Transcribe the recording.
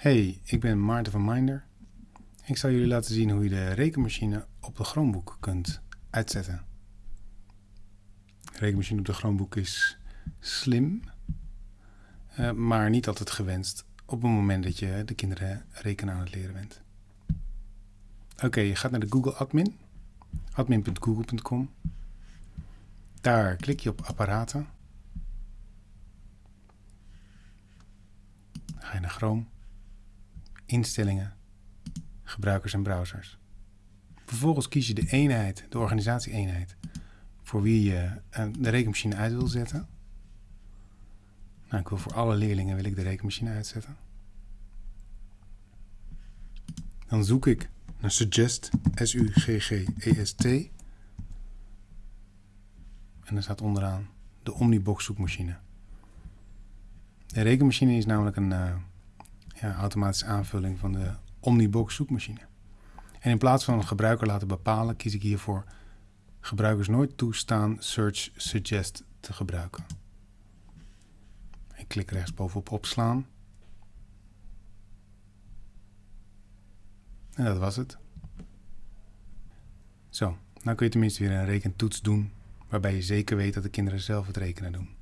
Hey, ik ben Maarten van Minder. Ik zal jullie laten zien hoe je de rekenmachine op de Chromebook kunt uitzetten. De rekenmachine op de Chromebook is slim, uh, maar niet altijd gewenst op het moment dat je de kinderen rekenen aan het leren bent. Oké, je gaat naar de Google Admin, admin.google.com. Daar klik je op apparaten. Ga je naar Chrome instellingen, gebruikers en browsers. Vervolgens kies je de eenheid, de organisatie-eenheid, voor wie je eh, de rekenmachine uit wil zetten. Nou, ik wil voor alle leerlingen wil ik de rekenmachine uitzetten. Dan zoek ik naar Suggest, S-U-G-G-E-S-T. En dan staat onderaan de Omnibox zoekmachine. De rekenmachine is namelijk een, uh, ja, automatische aanvulling van de Omnibox zoekmachine. En in plaats van een gebruiker laten bepalen, kies ik hiervoor gebruikers nooit toestaan Search Suggest te gebruiken. Ik klik rechtsbovenop opslaan. En dat was het. Zo, nou kun je tenminste weer een rekentoets doen waarbij je zeker weet dat de kinderen zelf het rekenen doen.